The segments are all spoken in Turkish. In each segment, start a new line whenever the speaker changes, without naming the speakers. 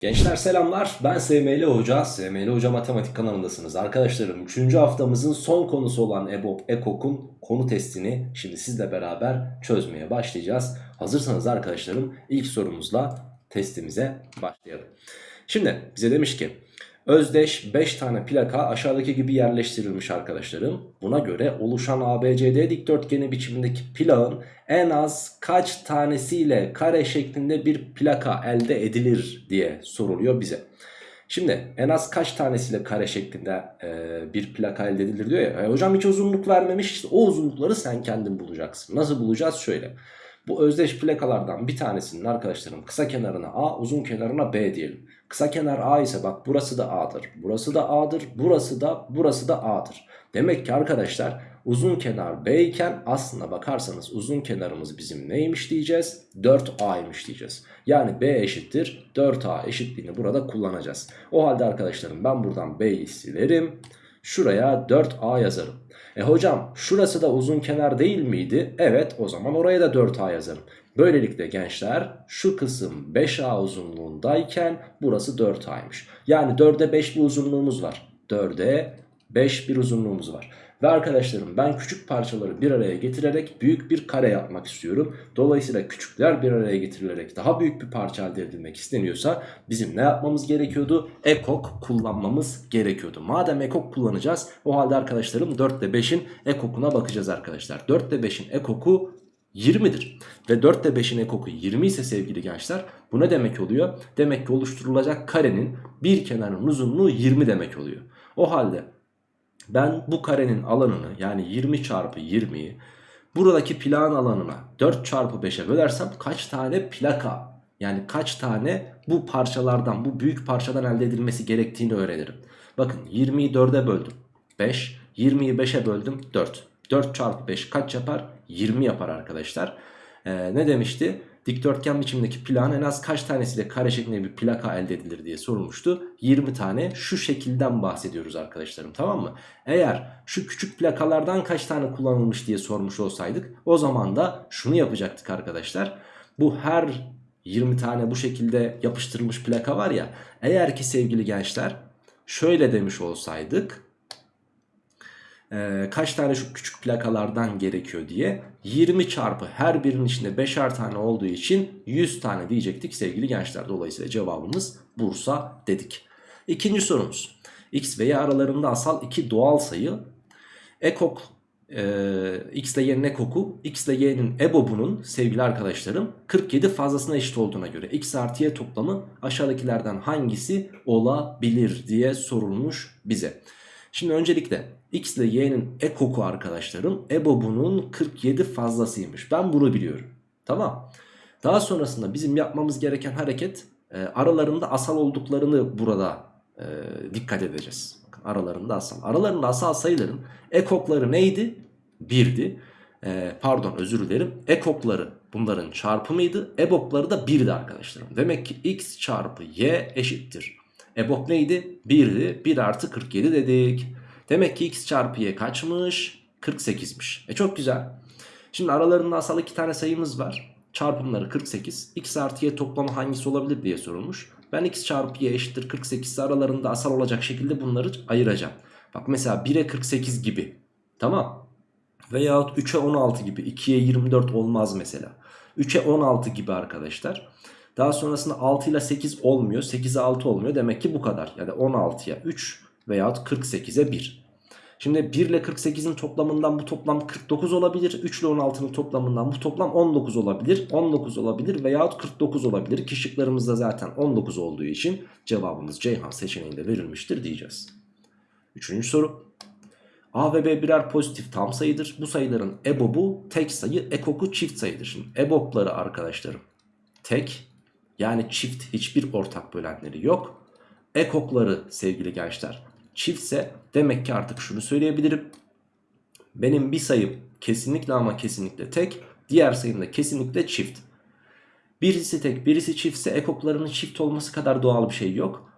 Gençler selamlar ben SML Hoca, SML Hoca Matematik kanalındasınız. Arkadaşlarım 3. haftamızın son konusu olan EBOB, EKOK'un konu testini şimdi sizle beraber çözmeye başlayacağız. Hazırsanız arkadaşlarım ilk sorumuzla testimize başlayalım. Şimdi bize demiş ki özdeş 5 tane plaka aşağıdaki gibi yerleştirilmiş arkadaşlarım. Buna göre oluşan ABCD dikdörtgeni biçimindeki plağın en az kaç tanesiyle kare şeklinde bir plaka elde edilir diye soruluyor bize. Şimdi en az kaç tanesiyle kare şeklinde e, bir plaka elde edilir diyor ya. E, hocam hiç uzunluk vermemiş işte o uzunlukları sen kendin bulacaksın. Nasıl bulacağız? Şöyle. Bu özdeş plakalardan bir tanesinin arkadaşlarım kısa kenarına A uzun kenarına B diyelim. Kısa kenar A ise bak burası da A'dır. Burası da A'dır. Burası da burası da A'dır. Demek ki arkadaşlar uzun kenar B iken aslına bakarsanız uzun kenarımız bizim neymiş diyeceğiz? 4A'ymış diyeceğiz. Yani B eşittir 4A eşitliğini burada kullanacağız. O halde arkadaşlarım ben buradan B'yi silerim. Şuraya 4A yazarım. E hocam şurası da uzun kenar değil miydi? Evet o zaman oraya da 4A yazarım. Böylelikle gençler şu kısım 5A uzunluğundayken burası 4A'ymış. Yani 4'e 5 bir uzunluğumuz var. 4'e 5 bir uzunluğumuz var. Ve arkadaşlarım ben küçük parçaları bir araya getirerek büyük bir kare yapmak istiyorum. Dolayısıyla küçükler bir araya getirilerek daha büyük bir parça elde edilmek isteniyorsa bizim ne yapmamız gerekiyordu? Ekok kullanmamız gerekiyordu. Madem ekok kullanacağız o halde arkadaşlarım 4 ile 5'in ekokuna bakacağız arkadaşlar. 4 ile 5'in ekoku 20'dir. Ve 4 ile 5'in ekoku 20 ise sevgili gençler bu ne demek oluyor? Demek ki oluşturulacak karenin bir kenarının uzunluğu 20 demek oluyor. O halde ben bu karenin alanını yani 20 çarpı 20'yi buradaki plan alanına 4 çarpı 5'e bölersem kaç tane plaka yani kaç tane bu parçalardan bu büyük parçadan elde edilmesi gerektiğini öğrenirim. Bakın 20'yi 4'e böldüm 5 20'yi 5'e böldüm 4 4 çarpı 5 kaç yapar? 20 yapar arkadaşlar. Ee, ne demişti? Dikdörtgen biçimdeki plan en az kaç tanesiyle kare şeklinde bir plaka elde edilir diye sorulmuştu. 20 tane şu şekilden bahsediyoruz arkadaşlarım tamam mı? Eğer şu küçük plakalardan kaç tane kullanılmış diye sormuş olsaydık o zaman da şunu yapacaktık arkadaşlar. Bu her 20 tane bu şekilde yapıştırılmış plaka var ya eğer ki sevgili gençler şöyle demiş olsaydık e, kaç tane şu küçük plakalardan gerekiyor diye 20 çarpı her birinin içinde 5'er tane olduğu için 100 tane diyecektik sevgili gençler. Dolayısıyla cevabımız Bursa dedik. İkinci sorumuz. X ve Y aralarında asal iki doğal sayı ekok e, X ile Y'nin ekoku X ile Y'nin ebobunun sevgili arkadaşlarım 47 fazlasına eşit olduğuna göre X artı Y toplamı aşağıdakilerden hangisi olabilir diye sorulmuş bize. Şimdi öncelikle x ile y'nin ekoku arkadaşlarım ebobunun 47 fazlasıymış. Ben bunu biliyorum. Tamam. Daha sonrasında bizim yapmamız gereken hareket e, aralarında asal olduklarını burada e, dikkat edeceğiz. Bakın aralarında asal. Aralarında asal sayıların ekokları neydi? 1'di. E, pardon özür dilerim. Ekokları bunların çarpımıydı. Ebopları da 1'di arkadaşlarım. Demek ki x çarpı y eşittir. Ebop neydi? 1'di. 1 artı 47 dedik. Demek ki x çarpı y kaçmış? 48'miş. E çok güzel. Şimdi aralarında asal iki tane sayımız var. Çarpımları 48. x artı y toplamı hangisi olabilir diye sorulmuş. Ben x çarpı y eşittir 48 aralarında asal olacak şekilde bunları ayıracağım. Bak mesela 1'e 48 gibi. Tamam. Veyahut 3'e 16 gibi. 2'ye 24 olmaz mesela. 3'e 16 gibi arkadaşlar. Daha sonrasında 6 ile 8 olmuyor. 8'e 6 olmuyor. Demek ki bu kadar. Yani 16'ya 3 veyahut 48'e 1. Şimdi 1 ile 48'in toplamından bu toplam 49 olabilir. 3 ile 16'nın toplamından bu toplam 19 olabilir. 19 olabilir veyahut 49 olabilir. Ki şıklarımızda zaten 19 olduğu için cevabımız Ceyhan seçeneğinde verilmiştir diyeceğiz. Üçüncü soru. A ve B birer pozitif tam sayıdır. Bu sayıların ebobu tek sayı, ekoku çift sayıdır. Şimdi ebopları arkadaşlarım tek yani çift hiçbir ortak bölenleri yok. Ekokları sevgili gençler çiftse demek ki artık şunu söyleyebilirim. Benim bir sayım kesinlikle ama kesinlikle tek. Diğer sayım da kesinlikle çift. Birisi tek birisi çiftse ekoklarının çift olması kadar doğal bir şey yok.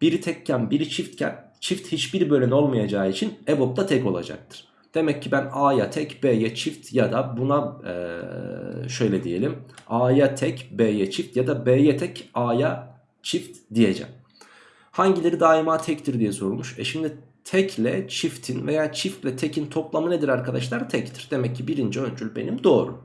Biri tekken biri çiftken çift hiçbir bölen olmayacağı için EBOB da tek olacaktır. Demek ki ben A'ya tek B'ye çift ya da buna ee, şöyle diyelim A'ya tek B'ye çift ya da B'ye tek A'ya çift diyeceğim. Hangileri daima tektir diye sorulmuş. E şimdi tekle çiftin veya çiftle tekin toplamı nedir arkadaşlar? Tektir. Demek ki birinci öncül benim doğru.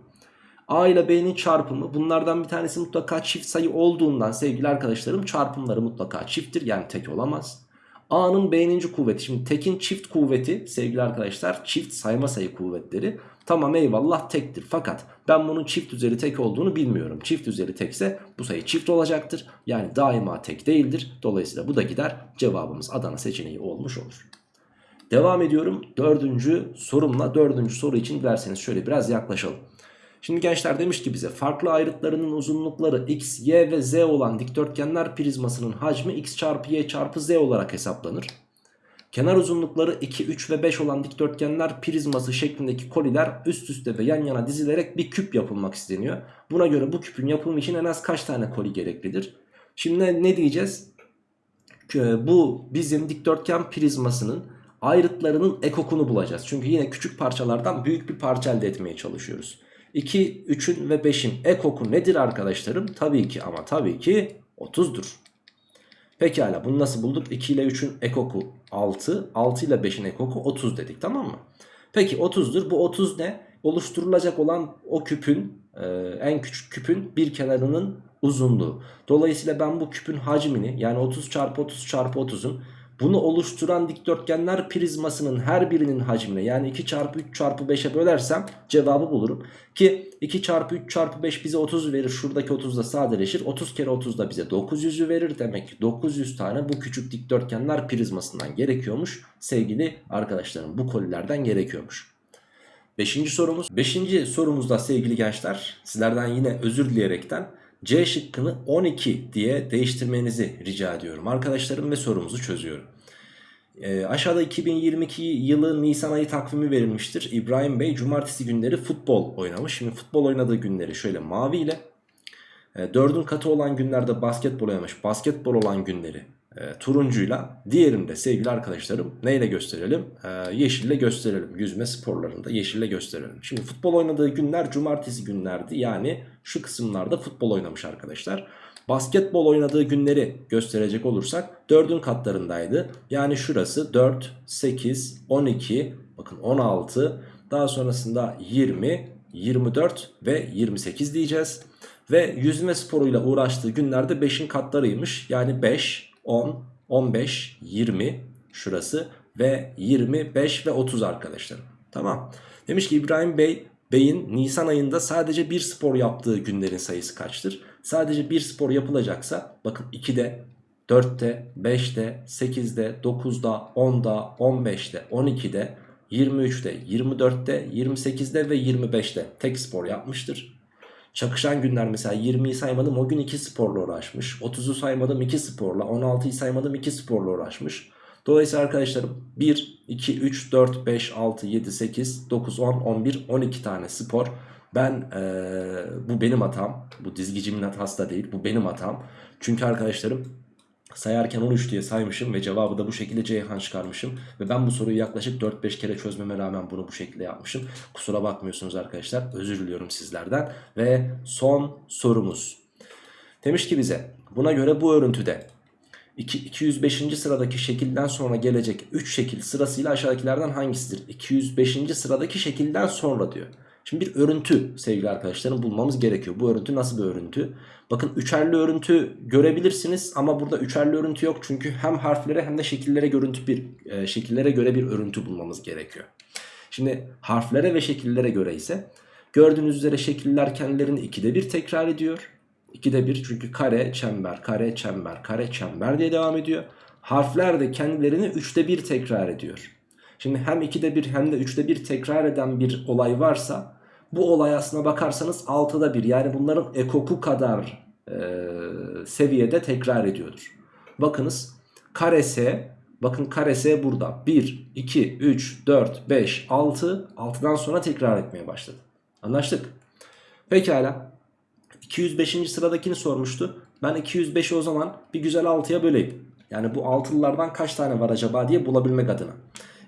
A ile B'nin çarpımı bunlardan bir tanesi mutlaka çift sayı olduğundan sevgili arkadaşlarım çarpımları mutlaka çifttir yani tek olamaz. A'nın B'ninci kuvveti. Şimdi tekin çift kuvveti sevgili arkadaşlar çift sayma sayı kuvvetleri. Tamam eyvallah tektir. Fakat ben bunun çift üzeri tek olduğunu bilmiyorum. Çift üzeri tekse bu sayı çift olacaktır. Yani daima tek değildir. Dolayısıyla bu da gider. Cevabımız Adana seçeneği olmuş olur. Devam ediyorum. Dördüncü sorumla dördüncü soru için dilerseniz şöyle biraz yaklaşalım. Şimdi gençler demiş ki bize farklı ayrıtlarının uzunlukları x, y ve z olan dikdörtgenler prizmasının hacmi x çarpı y çarpı z olarak hesaplanır. Kenar uzunlukları 2, 3 ve 5 olan dikdörtgenler prizması şeklindeki koliler üst üste ve yan yana dizilerek bir küp yapılmak isteniyor. Buna göre bu küpün yapımı için en az kaç tane koli gereklidir? Şimdi ne, diyeceğiz? Bu bizim dikdörtgen prizmasının ayrıtlarının ekokunu bulacağız. Çünkü yine küçük parçalardan büyük bir parça elde etmeye çalışıyoruz. 2, 3'ün ve 5'in ekoku nedir arkadaşlarım? Tabii ki ama tabii ki 30'dur. Pekala bunu nasıl bulduk? 2 ile 3'ün ekoku 6, 6 ile 5'in ekoku 30 dedik tamam mı? Peki 30'dur. Bu 30 ne? Oluşturulacak olan o küpün e, en küçük küpün bir kenarının uzunluğu. Dolayısıyla ben bu küpün hacmini yani 30 çarpı 30 çarpı 30'un bunu oluşturan dikdörtgenler prizmasının her birinin hacmine yani 2 çarpı 3 çarpı 5'e bölersem cevabı bulurum. Ki 2 çarpı 3 çarpı 5 bize 30 verir. Şuradaki 30 da sadeleşir. 30 kere 30 da bize 900'ü verir. Demek ki 900 tane bu küçük dikdörtgenler prizmasından gerekiyormuş. Sevgili arkadaşlarım bu kolilerden gerekiyormuş. Beşinci sorumuz. Beşinci sorumuzda sevgili gençler sizlerden yine özür dileyerekten C şıkkını 12 diye değiştirmenizi rica ediyorum arkadaşlarım ve sorumuzu çözüyorum. E, aşağıda 2022 yılı Nisan ayı takvimi verilmiştir. İbrahim Bey cumartesi günleri futbol oynamış. Şimdi futbol oynadığı günleri şöyle mavi ile e, 4'ün katı olan günlerde basketbol oynamış. Basketbol olan günleri e, turuncuyla diğerinde sevgili arkadaşlarım neyle gösterelim? E, yeşille gösterelim. Yüzme sporlarında yeşille gösterelim. Şimdi futbol oynadığı günler cumartesi günlerdi. Yani şu kısımlarda futbol oynamış arkadaşlar. Basketbol oynadığı günleri gösterecek olursak 4'ün katlarındaydı. Yani şurası 4, 8, 12, bakın 16, daha sonrasında 20, 24 ve 28 diyeceğiz. Ve yüzme sporuyla uğraştığı günlerde 5'in katlarıymış. Yani 5, 10, 15, 20 şurası ve 25 ve 30 arkadaşlarım. Tamam. Demiş ki İbrahim Bey Bey'in Nisan ayında sadece bir spor yaptığı günlerin sayısı kaçtır? Sadece bir spor yapılacaksa bakın 2'de, 4'te, 5'te, 8'de, 9'da, 10'da, 15'te, 12'de, 23'te, 24'te, 28'de ve 25'te tek spor yapmıştır. Çakışan günler mesela 20'yi saymadım o gün 2 sporla uğraşmış. 30'u saymadım 2 sporla. 16'yı saymadım 2 sporla uğraşmış. Dolayısıyla arkadaşlarım 1, 2, 3, 4, 5, 6, 7, 8, 9, 10, 11, 12 tane spor. Ben ee, bu benim hatam. Bu dizgicimin hatası da değil. Bu benim hatam. Çünkü arkadaşlarım sayarken 13 diye saymışım ve cevabı da bu şekilde Ceyhan çıkarmışım. Ve ben bu soruyu yaklaşık 4-5 kere çözmeme rağmen bunu bu şekilde yapmışım. Kusura bakmıyorsunuz arkadaşlar. Özür diliyorum sizlerden. Ve son sorumuz. Demiş ki bize buna göre bu örüntüde 205. sıradaki şekilden sonra gelecek 3 şekil sırasıyla aşağıdakilerden hangisidir? 205. sıradaki şekilden sonra diyor. Şimdi bir örüntü sevgili arkadaşlarım bulmamız gerekiyor. Bu örüntü nasıl bir örüntü? Bakın üçerli örüntü görebilirsiniz ama burada üçerli örüntü yok. Çünkü hem harflere hem de şekillere görüntü bir e, şekillere göre bir örüntü bulmamız gerekiyor. Şimdi harflere ve şekillere göre ise gördüğünüz üzere şekiller kendilerini ikide bir tekrar ediyor. İkide bir çünkü kare, çember, kare, çember, kare, çember diye devam ediyor. Harfler de kendilerini üçte bir tekrar ediyor. Şimdi hem 2'de 1 hem de 3'te 1 tekrar eden bir olay varsa bu olay aslına bakarsanız 6'da 1 yani bunların ekoku kadar e, seviyede tekrar ediyordur. Bakınız kare S bakın kare S burada 1, 2, 3, 4, 5, 6 6'dan sonra tekrar etmeye başladı. Anlaştık. Pekala 205. sıradakini sormuştu. Ben 205'i o zaman bir güzel 6'ya böleyim. Yani bu 6'lılardan kaç tane var acaba diye bulabilmek adına.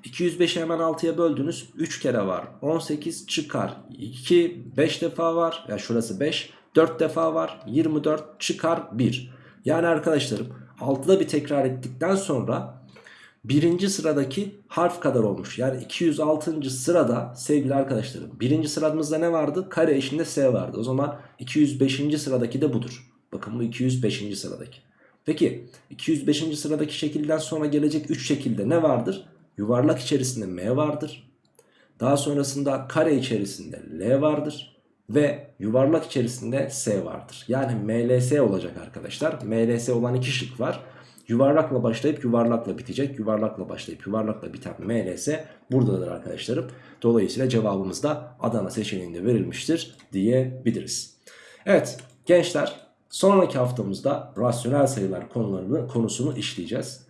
205'i hemen 6'ya böldünüz. 3 kere var. 18 çıkar. 2 5 defa var. Ya yani şurası 5. 4 defa var. 24 çıkar 1. Yani arkadaşlarım 6'da bir tekrar ettikten sonra birinci sıradaki harf kadar olmuş. Yani 206. sırada sevgili arkadaşlarım birinci sıramızda ne vardı? Kare eşinde S vardı. O zaman 205. sıradaki de budur. Bakın bu 205. sıradaki. Peki 205. sıradaki şekilden sonra gelecek 3 şekilde ne vardır? Yuvarlak içerisinde M vardır. Daha sonrasında kare içerisinde L vardır. Ve yuvarlak içerisinde S vardır. Yani MLS olacak arkadaşlar. MLS olan iki şık var. Yuvarlakla başlayıp yuvarlakla bitecek. Yuvarlakla başlayıp yuvarlakla biten MLS buradadır arkadaşlarım. Dolayısıyla cevabımız da Adana seçeneğinde verilmiştir diyebiliriz. Evet gençler sonraki haftamızda rasyonel sayılar konularını konusunu işleyeceğiz.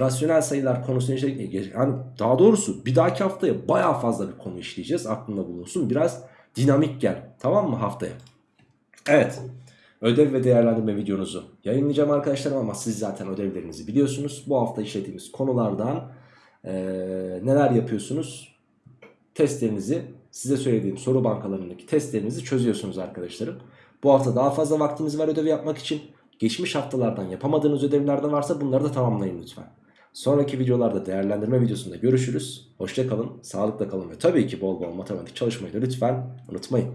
Rasyonel sayılar konusunu işleyeceğiz. Yani daha doğrusu bir dahaki haftaya baya fazla bir konu işleyeceğiz. Aklında bulunsun. Biraz dinamik gel. Tamam mı haftaya? Evet. Ödev ve değerlendirme videonuzu yayınlayacağım arkadaşlarım ama siz zaten ödevlerinizi biliyorsunuz. Bu hafta işlediğimiz konulardan eee, neler yapıyorsunuz? Testlerinizi size söylediğim soru bankalarındaki testlerinizi çözüyorsunuz arkadaşlarım. Bu hafta daha fazla vaktiniz var ödev yapmak için. Geçmiş haftalardan yapamadığınız ödevlerden varsa bunları da tamamlayın lütfen. Sonraki videolarda değerlendirme videosunda görüşürüz. Hoşça kalın, sağlıkla kalın ve tabii ki bol bol matematik çalışmayı da lütfen unutmayın.